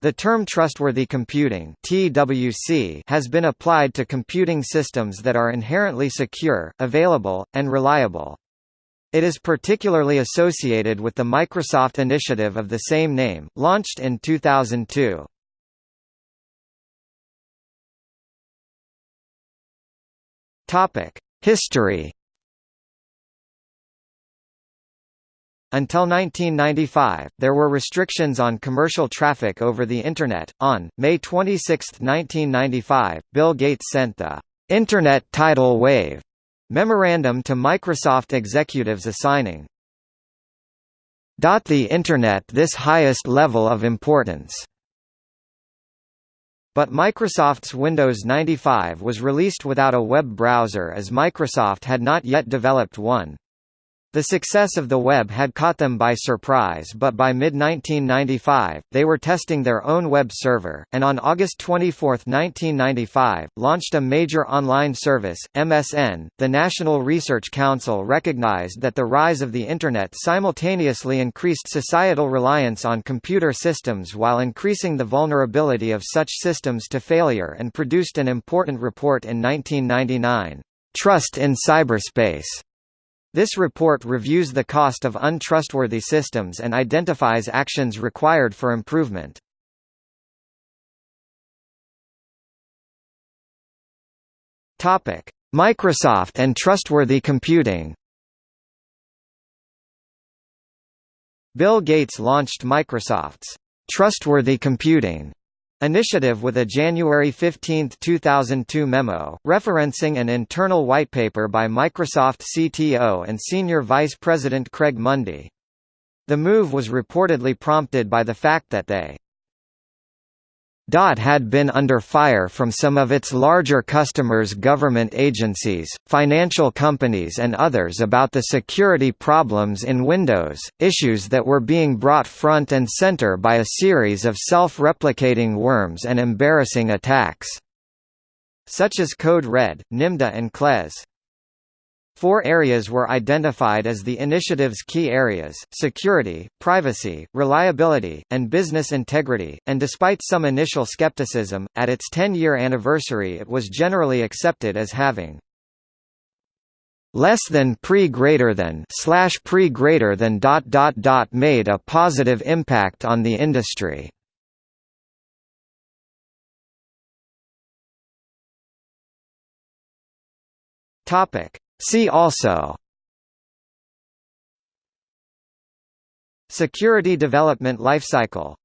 The term trustworthy computing (TWC) has been applied to computing systems that are inherently secure, available, and reliable. It is particularly associated with the Microsoft initiative of the same name, launched in 2002. Topic: History Until 1995, there were restrictions on commercial traffic over the Internet. On May 26, 1995, Bill Gates sent the Internet Tidal Wave memorandum to Microsoft executives assigning the Internet this highest level of importance. But Microsoft's Windows 95 was released without a web browser as Microsoft had not yet developed one. The success of the web had caught them by surprise but by mid-1995, they were testing their own web server, and on August 24, 1995, launched a major online service, MSN. The National Research Council recognized that the rise of the Internet simultaneously increased societal reliance on computer systems while increasing the vulnerability of such systems to failure and produced an important report in 1999, Trust in Cyberspace this report reviews the cost of untrustworthy systems and identifies actions required for improvement. Topic: Microsoft and trustworthy computing. Bill Gates launched Microsoft's Trustworthy Computing Initiative with a January 15, 2002 memo, referencing an internal whitepaper by Microsoft CTO and Senior Vice President Craig Mundie. The move was reportedly prompted by the fact that they DOT had been under fire from some of its larger customers government agencies, financial companies and others about the security problems in Windows, issues that were being brought front and center by a series of self-replicating worms and embarrassing attacks. Such as Code Red, Nimda and Klez. Four areas were identified as the initiative's key areas, security, privacy, reliability, and business integrity, and despite some initial skepticism, at its 10-year anniversary it was generally accepted as having less than pre greater than slash pre greater than dot dot dot made a positive impact on the industry. Topic See also Security development lifecycle